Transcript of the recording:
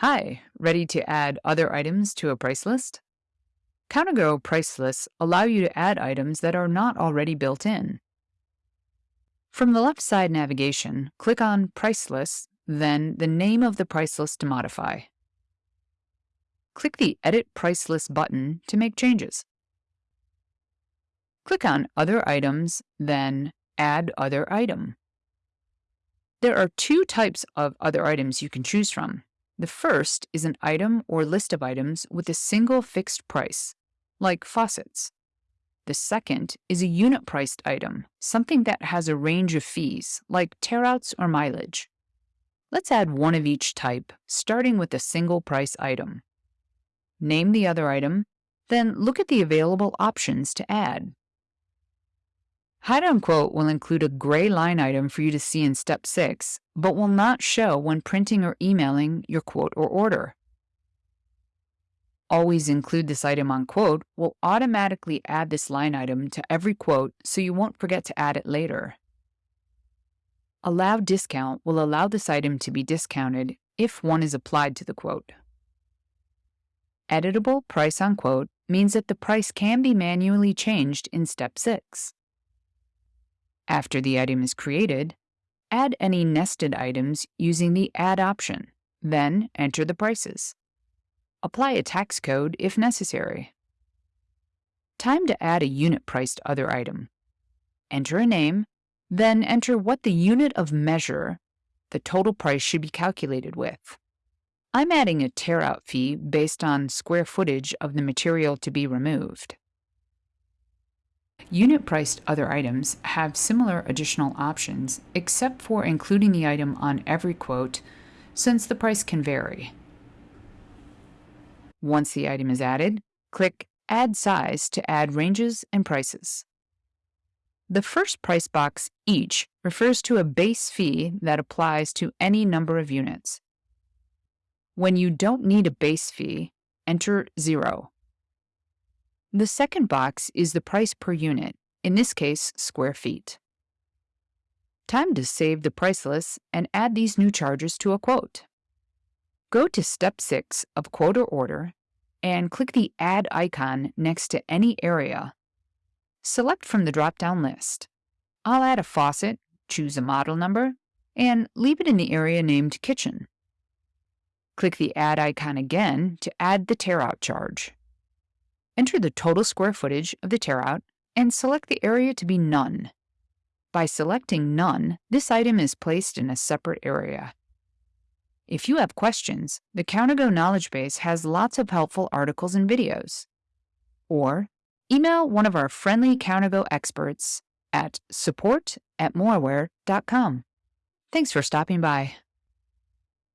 Hi, ready to add other items to a price list? CounterGo price lists allow you to add items that are not already built in. From the left side navigation, click on Price Lists, then the name of the price list to modify. Click the Edit Price List button to make changes. Click on Other Items, then Add Other Item. There are two types of other items you can choose from. The first is an item or list of items with a single fixed price, like faucets. The second is a unit priced item, something that has a range of fees, like tearouts or mileage. Let's add one of each type, starting with a single price item. Name the other item, then look at the available options to add. Hide on Quote will include a gray line item for you to see in Step 6, but will not show when printing or emailing your quote or order. Always include this item on Quote will automatically add this line item to every quote so you won't forget to add it later. Allow Discount will allow this item to be discounted if one is applied to the quote. Editable Price on Quote means that the price can be manually changed in Step 6. After the item is created, add any nested items using the Add option, then enter the prices. Apply a tax code if necessary. Time to add a unit-priced other item. Enter a name, then enter what the unit of measure the total price should be calculated with. I'm adding a tear-out fee based on square footage of the material to be removed. Unit priced other items have similar additional options, except for including the item on every quote, since the price can vary. Once the item is added, click Add Size to add ranges and prices. The first price box, each, refers to a base fee that applies to any number of units. When you don't need a base fee, enter zero. The second box is the price per unit, in this case, square feet. Time to save the price list and add these new charges to a quote. Go to Step 6 of Quote or Order and click the Add icon next to any area. Select from the drop-down list. I'll add a faucet, choose a model number, and leave it in the area named Kitchen. Click the Add icon again to add the tear-out charge. Enter the total square footage of the tear-out and select the area to be None. By selecting None, this item is placed in a separate area. If you have questions, the CounterGo Knowledge Base has lots of helpful articles and videos. Or email one of our friendly CounterGo experts at support at moraware.com. Thanks for stopping by.